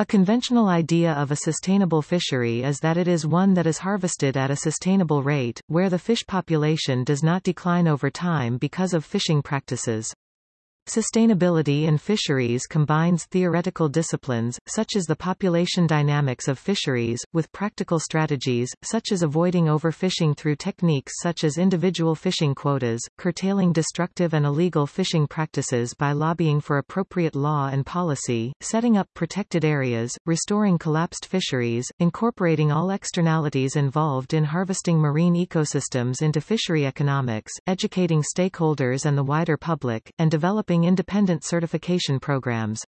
A conventional idea of a sustainable fishery is that it is one that is harvested at a sustainable rate, where the fish population does not decline over time because of fishing practices. Sustainability in fisheries combines theoretical disciplines, such as the population dynamics of fisheries, with practical strategies, such as avoiding overfishing through techniques such as individual fishing quotas, curtailing destructive and illegal fishing practices by lobbying for appropriate law and policy, setting up protected areas, restoring collapsed fisheries, incorporating all externalities involved in harvesting marine ecosystems into fishery economics, educating stakeholders and the wider public, and developing developing independent certification programs.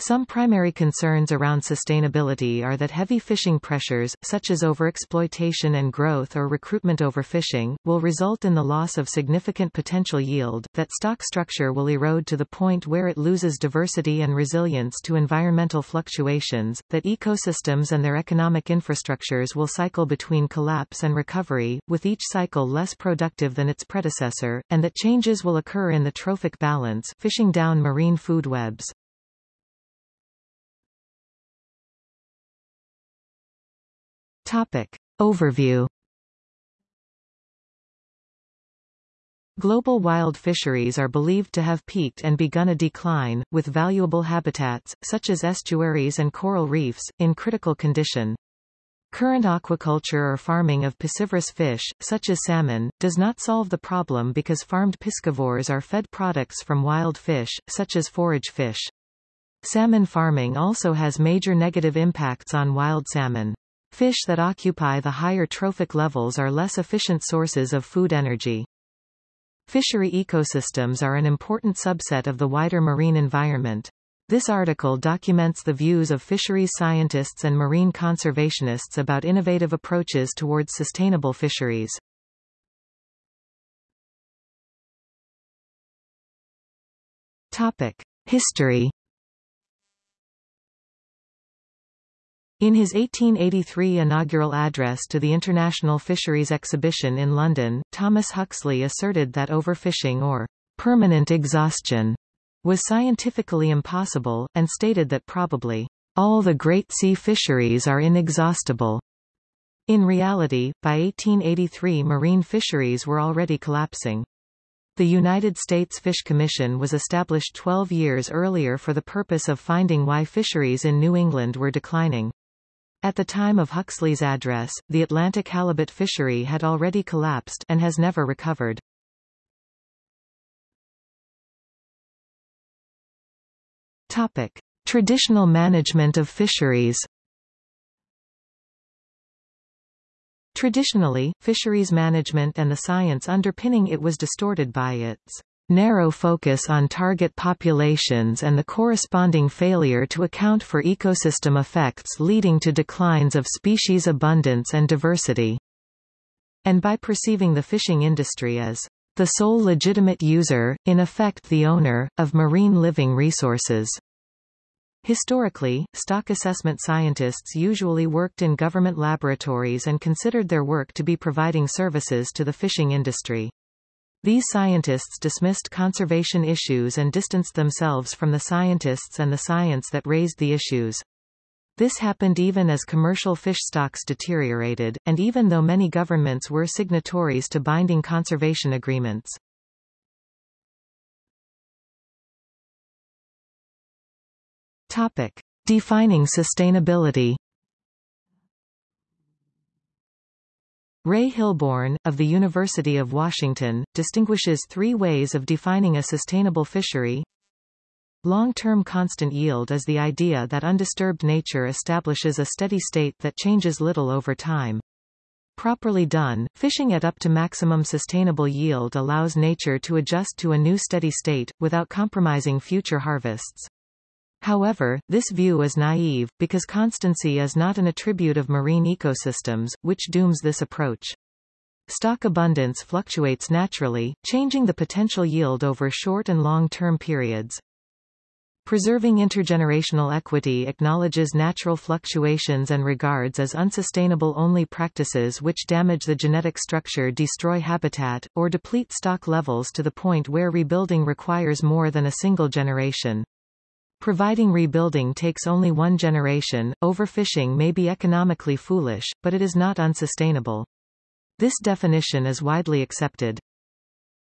Some primary concerns around sustainability are that heavy fishing pressures, such as overexploitation and growth or recruitment overfishing, will result in the loss of significant potential yield, that stock structure will erode to the point where it loses diversity and resilience to environmental fluctuations, that ecosystems and their economic infrastructures will cycle between collapse and recovery, with each cycle less productive than its predecessor, and that changes will occur in the trophic balance fishing down marine food webs. Topic. Overview Global wild fisheries are believed to have peaked and begun a decline, with valuable habitats, such as estuaries and coral reefs, in critical condition. Current aquaculture or farming of piscivorous fish, such as salmon, does not solve the problem because farmed piscivores are fed products from wild fish, such as forage fish. Salmon farming also has major negative impacts on wild salmon. Fish that occupy the higher trophic levels are less efficient sources of food energy. Fishery ecosystems are an important subset of the wider marine environment. This article documents the views of fisheries scientists and marine conservationists about innovative approaches towards sustainable fisheries. Topic. History In his 1883 inaugural address to the International Fisheries Exhibition in London, Thomas Huxley asserted that overfishing or permanent exhaustion was scientifically impossible, and stated that probably all the great sea fisheries are inexhaustible. In reality, by 1883 marine fisheries were already collapsing. The United States Fish Commission was established 12 years earlier for the purpose of finding why fisheries in New England were declining. At the time of Huxley's address, the Atlantic halibut fishery had already collapsed and has never recovered. Topic: Traditional management of fisheries. Traditionally, fisheries management and the science underpinning it was distorted by its narrow focus on target populations and the corresponding failure to account for ecosystem effects leading to declines of species abundance and diversity. And by perceiving the fishing industry as the sole legitimate user, in effect the owner, of marine living resources. Historically, stock assessment scientists usually worked in government laboratories and considered their work to be providing services to the fishing industry. These scientists dismissed conservation issues and distanced themselves from the scientists and the science that raised the issues. This happened even as commercial fish stocks deteriorated, and even though many governments were signatories to binding conservation agreements. Topic. Defining sustainability Ray Hilborn, of the University of Washington, distinguishes three ways of defining a sustainable fishery. Long-term constant yield is the idea that undisturbed nature establishes a steady state that changes little over time. Properly done, fishing at up to maximum sustainable yield allows nature to adjust to a new steady state, without compromising future harvests. However, this view is naive, because constancy is not an attribute of marine ecosystems, which dooms this approach. Stock abundance fluctuates naturally, changing the potential yield over short and long-term periods. Preserving intergenerational equity acknowledges natural fluctuations and regards as unsustainable only practices which damage the genetic structure destroy habitat, or deplete stock levels to the point where rebuilding requires more than a single generation. Providing rebuilding takes only one generation, overfishing may be economically foolish, but it is not unsustainable. This definition is widely accepted.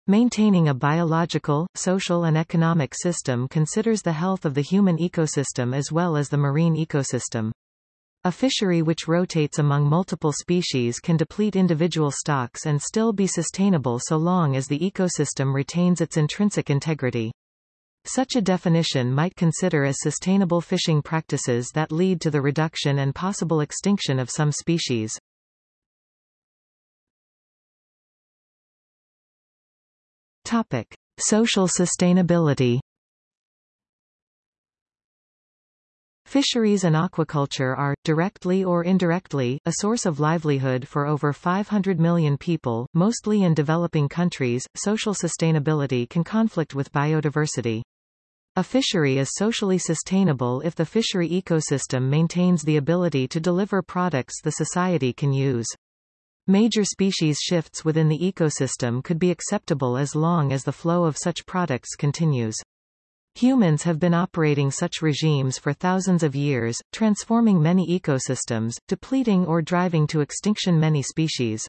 Maintaining a biological, social and economic system considers the health of the human ecosystem as well as the marine ecosystem. A fishery which rotates among multiple species can deplete individual stocks and still be sustainable so long as the ecosystem retains its intrinsic integrity. Such a definition might consider as sustainable fishing practices that lead to the reduction and possible extinction of some species. Topic. Social sustainability Fisheries and aquaculture are, directly or indirectly, a source of livelihood for over 500 million people, mostly in developing countries. Social sustainability can conflict with biodiversity. A fishery is socially sustainable if the fishery ecosystem maintains the ability to deliver products the society can use. Major species shifts within the ecosystem could be acceptable as long as the flow of such products continues. Humans have been operating such regimes for thousands of years, transforming many ecosystems, depleting or driving to extinction many species.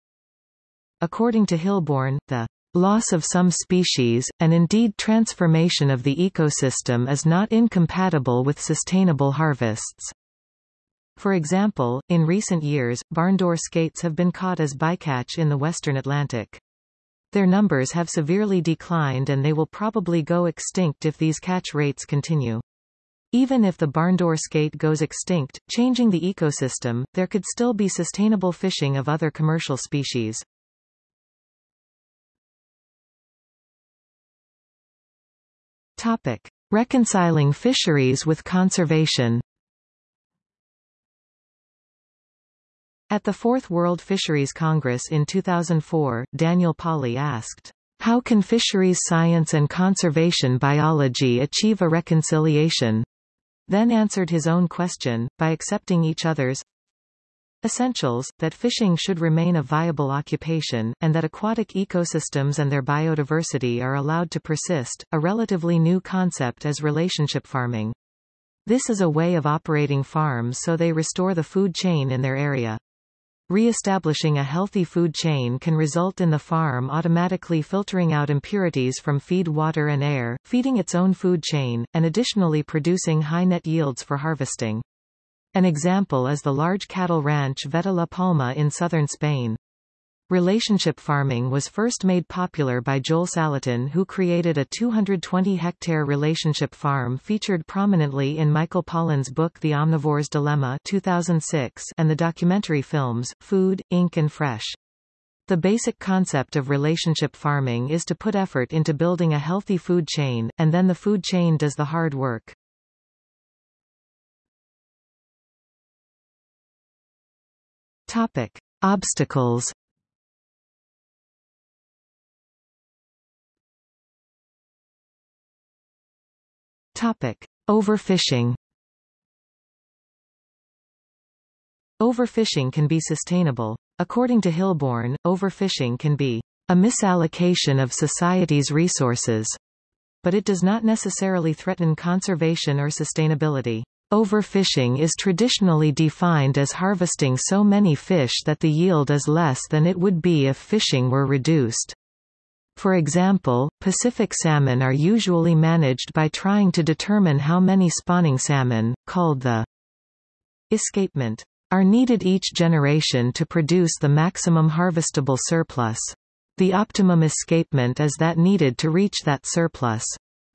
According to Hilborn, the Loss of some species, and indeed transformation of the ecosystem is not incompatible with sustainable harvests. For example, in recent years, barndoor skates have been caught as bycatch in the western Atlantic. Their numbers have severely declined and they will probably go extinct if these catch rates continue. Even if the barndoor skate goes extinct, changing the ecosystem, there could still be sustainable fishing of other commercial species. Topic. Reconciling fisheries with conservation At the Fourth World Fisheries Congress in 2004, Daniel Pauly asked, How can fisheries science and conservation biology achieve a reconciliation? Then answered his own question, by accepting each other's Essentials, that fishing should remain a viable occupation, and that aquatic ecosystems and their biodiversity are allowed to persist. A relatively new concept as relationship farming. This is a way of operating farms so they restore the food chain in their area. Re-establishing a healthy food chain can result in the farm automatically filtering out impurities from feed water and air, feeding its own food chain, and additionally producing high net yields for harvesting. An example is the large cattle ranch Veta La Palma in southern Spain. Relationship farming was first made popular by Joel Salatin who created a 220-hectare relationship farm featured prominently in Michael Pollan's book The Omnivore's Dilemma 2006 and the documentary films, Food, Inc. and Fresh. The basic concept of relationship farming is to put effort into building a healthy food chain, and then the food chain does the hard work. Topic. Obstacles Topic. Overfishing Overfishing can be sustainable. According to Hilborn, overfishing can be a misallocation of society's resources, but it does not necessarily threaten conservation or sustainability. Overfishing is traditionally defined as harvesting so many fish that the yield is less than it would be if fishing were reduced. For example, Pacific salmon are usually managed by trying to determine how many spawning salmon, called the escapement, are needed each generation to produce the maximum harvestable surplus. The optimum escapement is that needed to reach that surplus.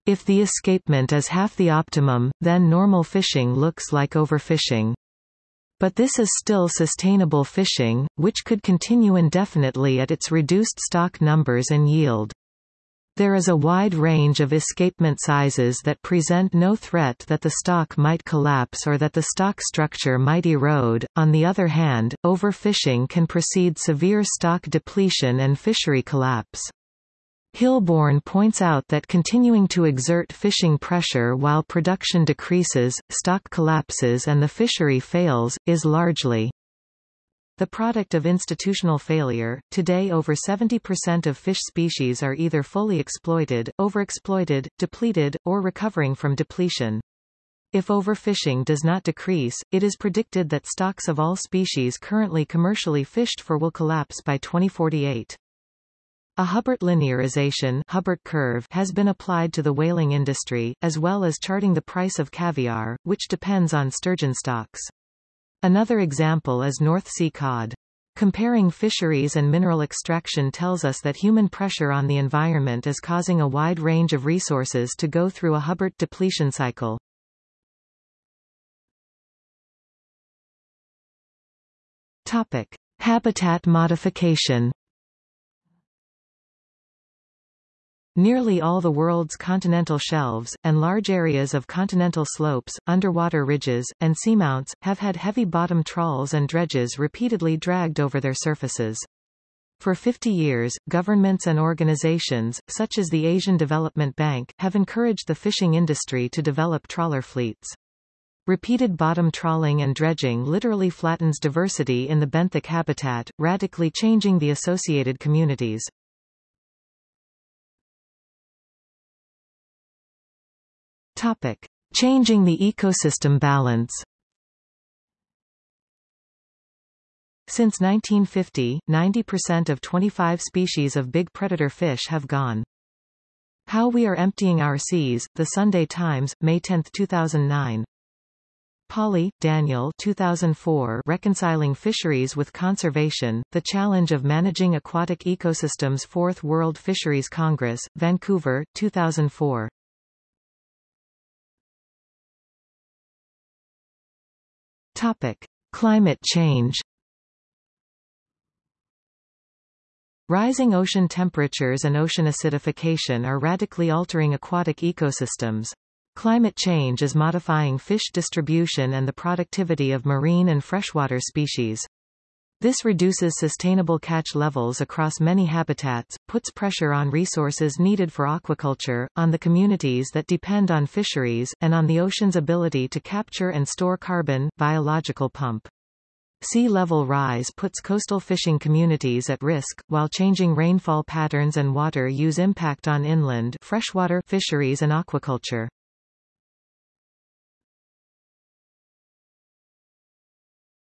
If the escapement is half the optimum, then normal fishing looks like overfishing. But this is still sustainable fishing, which could continue indefinitely at its reduced stock numbers and yield. There is a wide range of escapement sizes that present no threat that the stock might collapse or that the stock structure might erode. On the other hand, overfishing can precede severe stock depletion and fishery collapse. Hilborn points out that continuing to exert fishing pressure while production decreases, stock collapses and the fishery fails, is largely the product of institutional failure. Today over 70% of fish species are either fully exploited, overexploited, depleted, or recovering from depletion. If overfishing does not decrease, it is predicted that stocks of all species currently commercially fished for will collapse by 2048. A Hubbert linearization Hubbert curve has been applied to the whaling industry, as well as charting the price of caviar, which depends on sturgeon stocks. Another example is North Sea cod. Comparing fisheries and mineral extraction tells us that human pressure on the environment is causing a wide range of resources to go through a Hubbert depletion cycle. Topic. Habitat modification Nearly all the world's continental shelves, and large areas of continental slopes, underwater ridges, and seamounts, have had heavy bottom trawls and dredges repeatedly dragged over their surfaces. For 50 years, governments and organizations, such as the Asian Development Bank, have encouraged the fishing industry to develop trawler fleets. Repeated bottom trawling and dredging literally flattens diversity in the benthic habitat, radically changing the associated communities. Topic. Changing the ecosystem balance Since 1950, 90% of 25 species of big predator fish have gone. How We Are Emptying Our Seas, The Sunday Times, May 10, 2009. Pauly, Daniel 2004 Reconciling Fisheries with Conservation, The Challenge of Managing Aquatic Ecosystems Fourth World Fisheries Congress, Vancouver, 2004. Topic. Climate change Rising ocean temperatures and ocean acidification are radically altering aquatic ecosystems. Climate change is modifying fish distribution and the productivity of marine and freshwater species. This reduces sustainable catch levels across many habitats, puts pressure on resources needed for aquaculture, on the communities that depend on fisheries, and on the ocean's ability to capture and store carbon, biological pump. Sea level rise puts coastal fishing communities at risk, while changing rainfall patterns and water use impact on inland freshwater fisheries and aquaculture.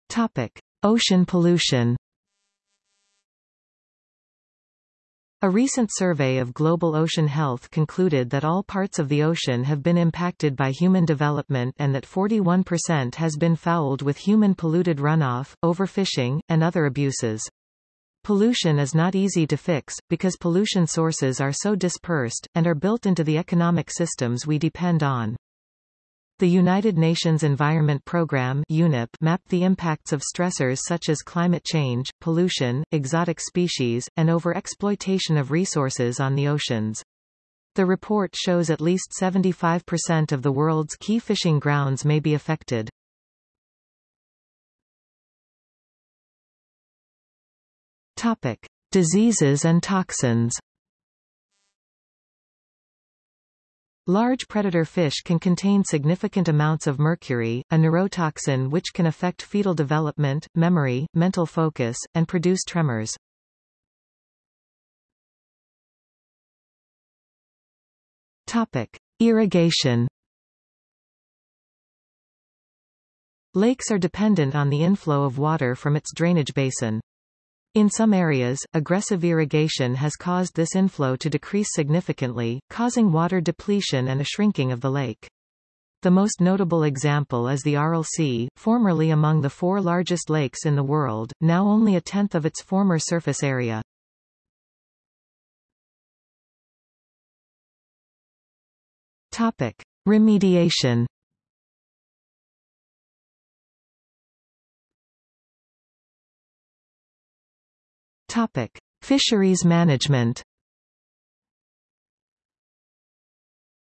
Topic. Ocean pollution A recent survey of global ocean health concluded that all parts of the ocean have been impacted by human development and that 41% has been fouled with human polluted runoff, overfishing, and other abuses. Pollution is not easy to fix, because pollution sources are so dispersed, and are built into the economic systems we depend on. The United Nations Environment Programme UNEP mapped the impacts of stressors such as climate change, pollution, exotic species, and overexploitation of resources on the oceans. The report shows at least 75% of the world's key fishing grounds may be affected. Topic. Diseases and toxins Large predator fish can contain significant amounts of mercury, a neurotoxin which can affect fetal development, memory, mental focus, and produce tremors. Topic. Irrigation Lakes are dependent on the inflow of water from its drainage basin. In some areas, aggressive irrigation has caused this inflow to decrease significantly, causing water depletion and a shrinking of the lake. The most notable example is the Aral Sea, formerly among the four largest lakes in the world, now only a tenth of its former surface area. Topic. Remediation Topic: Fisheries management.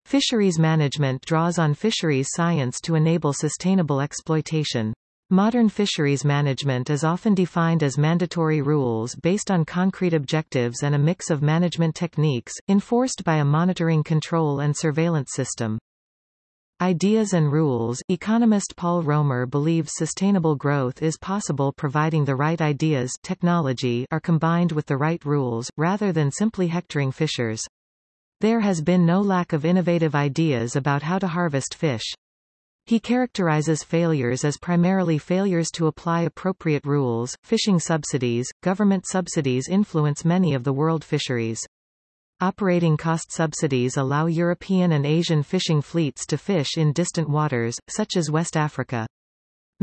Fisheries management draws on fisheries science to enable sustainable exploitation. Modern fisheries management is often defined as mandatory rules based on concrete objectives and a mix of management techniques, enforced by a monitoring control and surveillance system. Ideas and rules Economist Paul Romer believes sustainable growth is possible providing the right ideas technology are combined with the right rules, rather than simply hectoring fishers. There has been no lack of innovative ideas about how to harvest fish. He characterizes failures as primarily failures to apply appropriate rules. Fishing subsidies, government subsidies influence many of the world fisheries. Operating cost subsidies allow European and Asian fishing fleets to fish in distant waters, such as West Africa.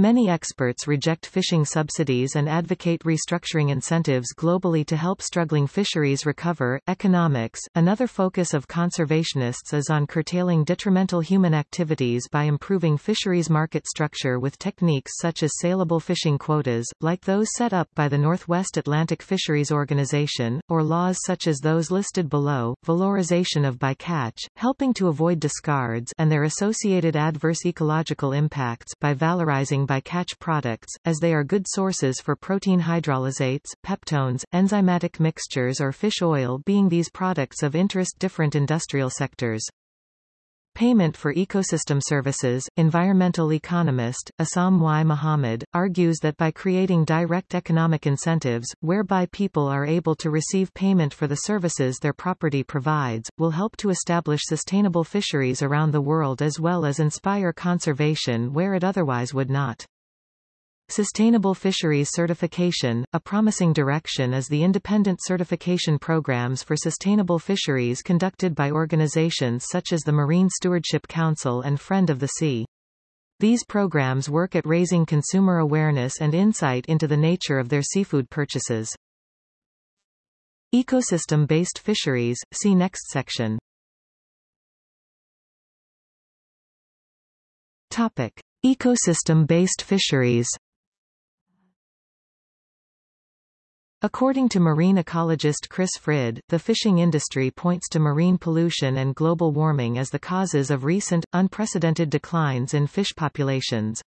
Many experts reject fishing subsidies and advocate restructuring incentives globally to help struggling fisheries recover. Economics Another focus of conservationists is on curtailing detrimental human activities by improving fisheries market structure with techniques such as saleable fishing quotas, like those set up by the Northwest Atlantic Fisheries Organization, or laws such as those listed below, valorization of bycatch, helping to avoid discards and their associated adverse ecological impacts by valorizing bycatch products, as they are good sources for protein hydrolysates, peptones, enzymatic mixtures or fish oil being these products of interest different industrial sectors. Payment for ecosystem services. Environmental economist, Essam Y. Mohammed, argues that by creating direct economic incentives, whereby people are able to receive payment for the services their property provides, will help to establish sustainable fisheries around the world as well as inspire conservation where it otherwise would not. Sustainable Fisheries Certification, a promising direction is the independent certification programs for sustainable fisheries conducted by organizations such as the Marine Stewardship Council and Friend of the Sea. These programs work at raising consumer awareness and insight into the nature of their seafood purchases. Ecosystem-based fisheries, see next section. Topic. Ecosystem-based fisheries According to marine ecologist Chris Frid, the fishing industry points to marine pollution and global warming as the causes of recent, unprecedented declines in fish populations.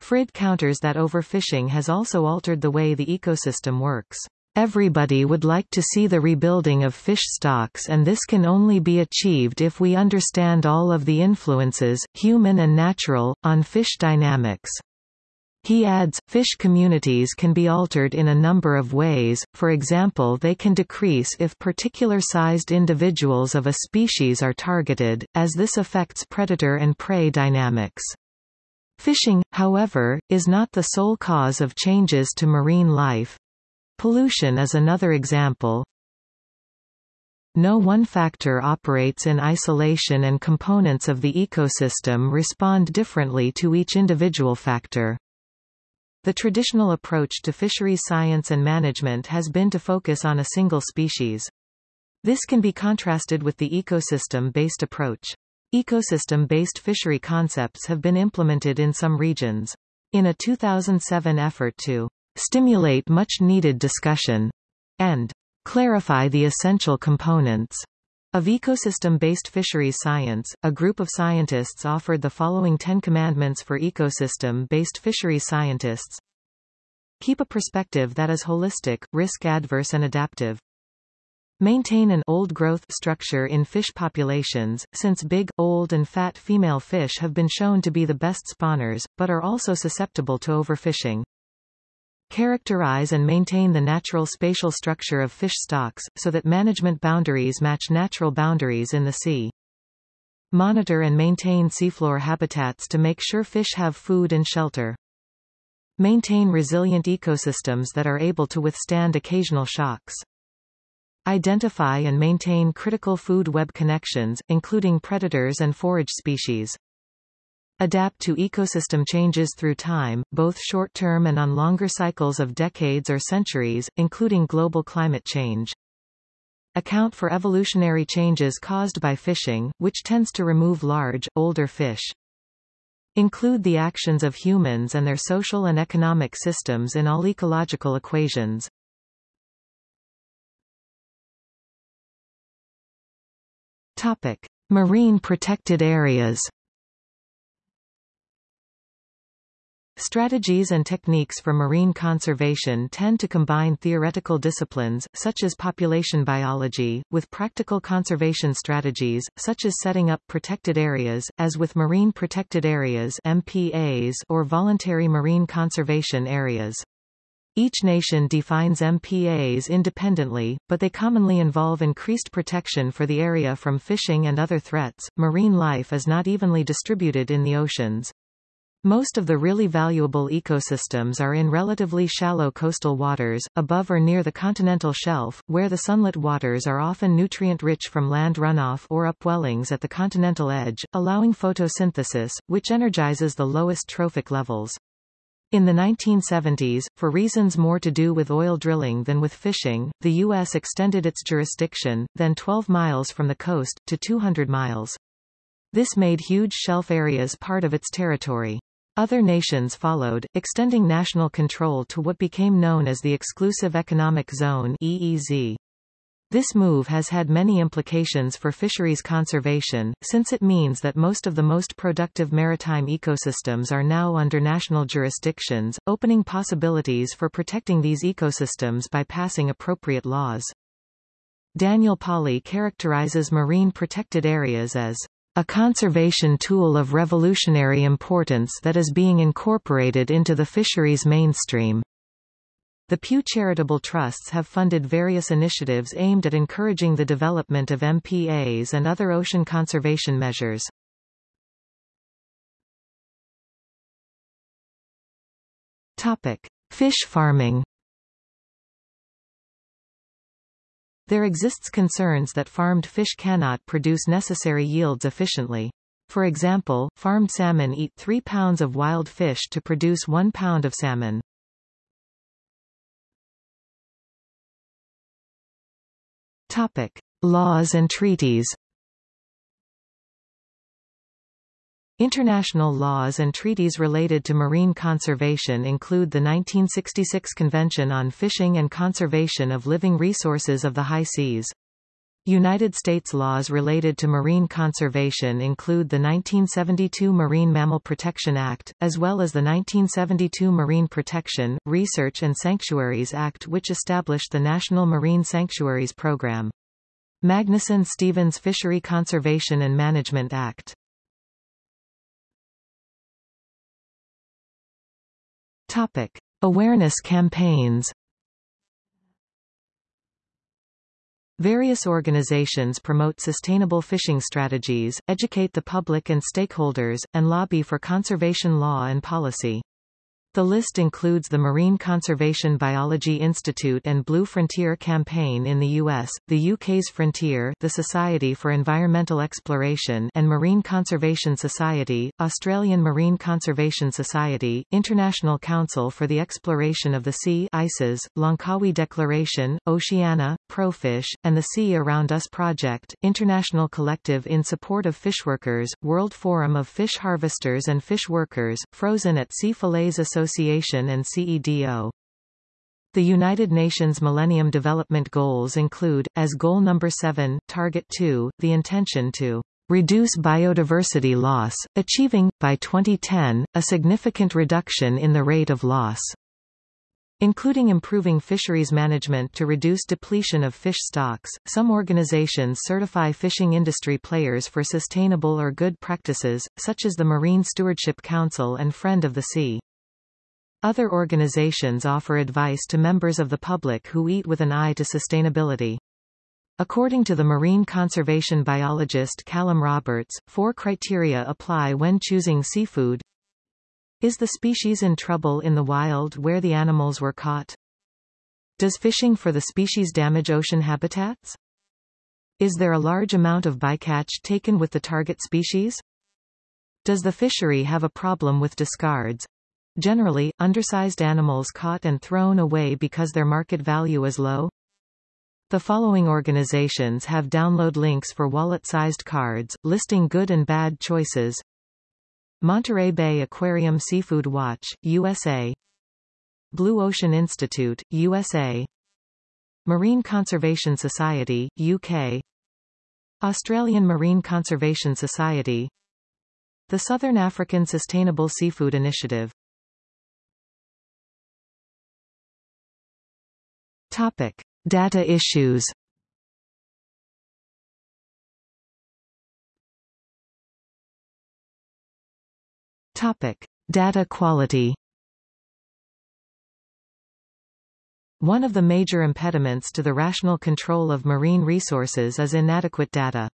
Frid counters that overfishing has also altered the way the ecosystem works. Everybody would like to see the rebuilding of fish stocks and this can only be achieved if we understand all of the influences, human and natural, on fish dynamics. He adds, fish communities can be altered in a number of ways, for example they can decrease if particular sized individuals of a species are targeted, as this affects predator and prey dynamics. Fishing, however, is not the sole cause of changes to marine life. Pollution is another example. No one factor operates in isolation and components of the ecosystem respond differently to each individual factor. The traditional approach to fisheries science and management has been to focus on a single species. This can be contrasted with the ecosystem-based approach. Ecosystem-based fishery concepts have been implemented in some regions. In a 2007 effort to stimulate much-needed discussion and clarify the essential components of ecosystem-based fisheries science, a group of scientists offered the following Ten Commandments for ecosystem-based fisheries scientists. Keep a perspective that is holistic, risk-adverse and adaptive. Maintain an old growth structure in fish populations, since big, old and fat female fish have been shown to be the best spawners, but are also susceptible to overfishing. Characterize and maintain the natural spatial structure of fish stocks, so that management boundaries match natural boundaries in the sea. Monitor and maintain seafloor habitats to make sure fish have food and shelter. Maintain resilient ecosystems that are able to withstand occasional shocks. Identify and maintain critical food web connections, including predators and forage species. Adapt to ecosystem changes through time, both short-term and on longer cycles of decades or centuries, including global climate change. Account for evolutionary changes caused by fishing, which tends to remove large, older fish. Include the actions of humans and their social and economic systems in all ecological equations. Topic. Marine protected areas Strategies and techniques for marine conservation tend to combine theoretical disciplines, such as population biology, with practical conservation strategies, such as setting up protected areas, as with marine protected areas MPAs or voluntary marine conservation areas. Each nation defines MPAs independently, but they commonly involve increased protection for the area from fishing and other threats. Marine life is not evenly distributed in the oceans. Most of the really valuable ecosystems are in relatively shallow coastal waters, above or near the continental shelf, where the sunlit waters are often nutrient-rich from land runoff or upwellings at the continental edge, allowing photosynthesis, which energizes the lowest trophic levels. In the 1970s, for reasons more to do with oil drilling than with fishing, the U.S. extended its jurisdiction, then 12 miles from the coast, to 200 miles. This made huge shelf areas part of its territory. Other nations followed, extending national control to what became known as the Exclusive Economic Zone EEZ. This move has had many implications for fisheries conservation, since it means that most of the most productive maritime ecosystems are now under national jurisdictions, opening possibilities for protecting these ecosystems by passing appropriate laws. Daniel Pauly characterizes marine protected areas as a conservation tool of revolutionary importance that is being incorporated into the fisheries mainstream. The Pew Charitable Trusts have funded various initiatives aimed at encouraging the development of MPAs and other ocean conservation measures. Topic: Fish farming. There exists concerns that farmed fish cannot produce necessary yields efficiently. For example, farmed salmon eat 3 pounds of wild fish to produce 1 pound of salmon. Topic: Laws and treaties. International laws and treaties related to marine conservation include the 1966 Convention on Fishing and Conservation of Living Resources of the High Seas. United States laws related to marine conservation include the 1972 Marine Mammal Protection Act, as well as the 1972 Marine Protection, Research and Sanctuaries Act which established the National Marine Sanctuaries Program. Magnuson-Stevens Fishery Conservation and Management Act Topic. Awareness campaigns Various organizations promote sustainable fishing strategies, educate the public and stakeholders, and lobby for conservation law and policy. The list includes the Marine Conservation Biology Institute and Blue Frontier campaign in the US, the UK's Frontier, the Society for Environmental Exploration and Marine Conservation Society, Australian Marine Conservation Society, International Council for the Exploration of the Sea ICES, Langkawi Declaration, Oceana, Profish, and the Sea Around Us Project, International Collective in Support of Fishworkers, World Forum of Fish Harvesters and Fish Workers, Frozen at Sea Fillets Association Association and CEDO. The United Nations Millennium Development Goals include, as Goal Number 7, Target 2, the intention to reduce biodiversity loss, achieving, by 2010, a significant reduction in the rate of loss including improving fisheries management to reduce depletion of fish stocks. Some organizations certify fishing industry players for sustainable or good practices, such as the Marine Stewardship Council and Friend of the Sea. Other organizations offer advice to members of the public who eat with an eye to sustainability. According to the marine conservation biologist Callum Roberts, four criteria apply when choosing seafood. Is the species in trouble in the wild where the animals were caught? Does fishing for the species damage ocean habitats? Is there a large amount of bycatch taken with the target species? Does the fishery have a problem with discards? Generally, undersized animals caught and thrown away because their market value is low. The following organizations have download links for wallet-sized cards, listing good and bad choices. Monterey Bay Aquarium Seafood Watch, USA Blue Ocean Institute, USA Marine Conservation Society, UK Australian Marine Conservation Society. The Southern African Sustainable Seafood Initiative Topic: Data issues. Topic: Data quality. One of the major impediments to the rational control of marine resources is inadequate data.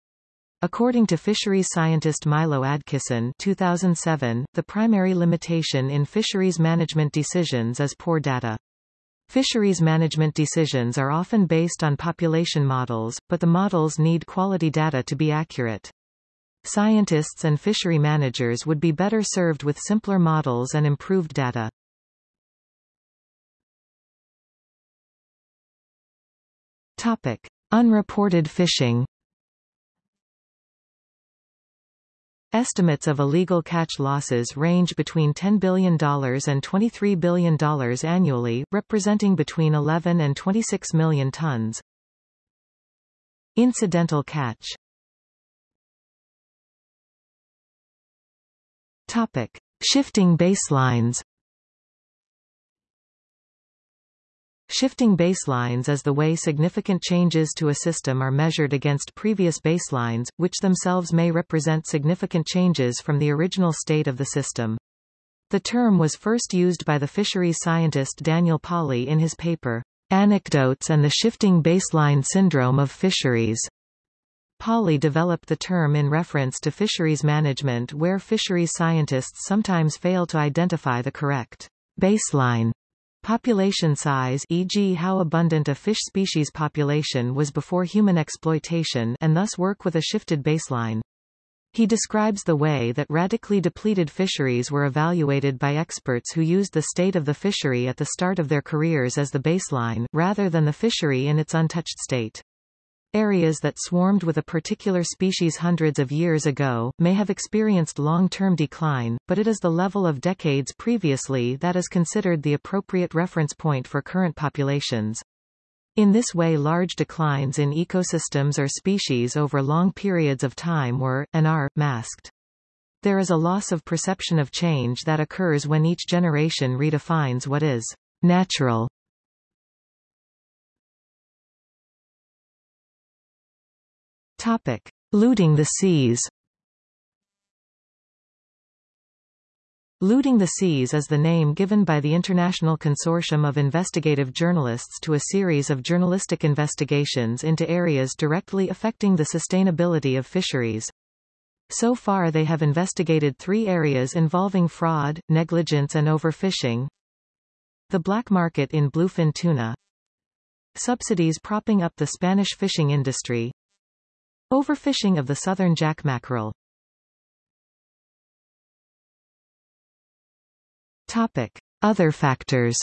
According to fisheries scientist Milo Adkison 2007, the primary limitation in fisheries management decisions is poor data. Fisheries management decisions are often based on population models, but the models need quality data to be accurate. Scientists and fishery managers would be better served with simpler models and improved data. Topic. Unreported fishing Estimates of illegal catch losses range between $10 billion and $23 billion annually, representing between 11 and 26 million tons. Incidental catch Topic. Shifting baselines Shifting baselines is the way significant changes to a system are measured against previous baselines, which themselves may represent significant changes from the original state of the system. The term was first used by the fisheries scientist Daniel Pauly in his paper, Anecdotes and the Shifting Baseline Syndrome of Fisheries. Pauly developed the term in reference to fisheries management where fisheries scientists sometimes fail to identify the correct baseline Population size e.g. how abundant a fish species population was before human exploitation and thus work with a shifted baseline. He describes the way that radically depleted fisheries were evaluated by experts who used the state of the fishery at the start of their careers as the baseline, rather than the fishery in its untouched state. Areas that swarmed with a particular species hundreds of years ago, may have experienced long-term decline, but it is the level of decades previously that is considered the appropriate reference point for current populations. In this way large declines in ecosystems or species over long periods of time were, and are, masked. There is a loss of perception of change that occurs when each generation redefines what is natural Topic. Looting the seas Looting the Seas is the name given by the International Consortium of Investigative Journalists to a series of journalistic investigations into areas directly affecting the sustainability of fisheries. So far they have investigated three areas involving fraud, negligence and overfishing. The black market in bluefin tuna. Subsidies propping up the Spanish fishing industry. Overfishing of the southern jack mackerel Topic. Other factors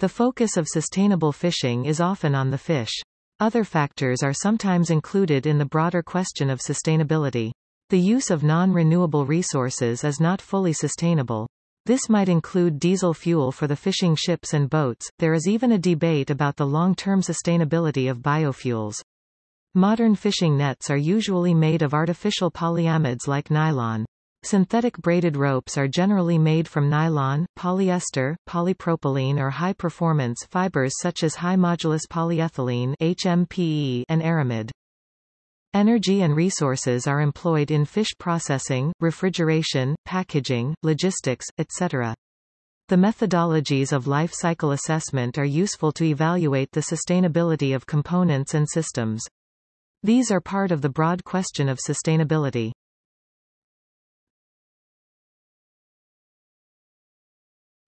The focus of sustainable fishing is often on the fish. Other factors are sometimes included in the broader question of sustainability. The use of non-renewable resources is not fully sustainable. This might include diesel fuel for the fishing ships and boats. There is even a debate about the long-term sustainability of biofuels. Modern fishing nets are usually made of artificial polyamides like nylon. Synthetic braided ropes are generally made from nylon, polyester, polypropylene or high-performance fibers such as high-modulus polyethylene HMPE and aramid. Energy and resources are employed in fish processing, refrigeration, packaging, logistics, etc. The methodologies of life cycle assessment are useful to evaluate the sustainability of components and systems. These are part of the broad question of sustainability.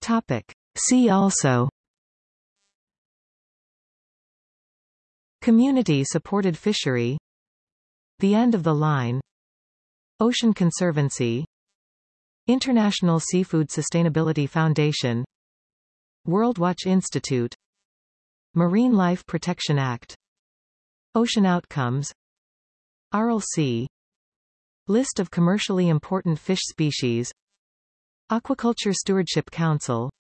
Topic. See also Community-supported fishery the End of the Line. Ocean Conservancy. International Seafood Sustainability Foundation. World Watch Institute. Marine Life Protection Act. Ocean Outcomes. Sea List of commercially important fish species. Aquaculture Stewardship Council.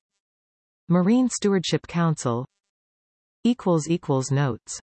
Marine Stewardship Council. Notes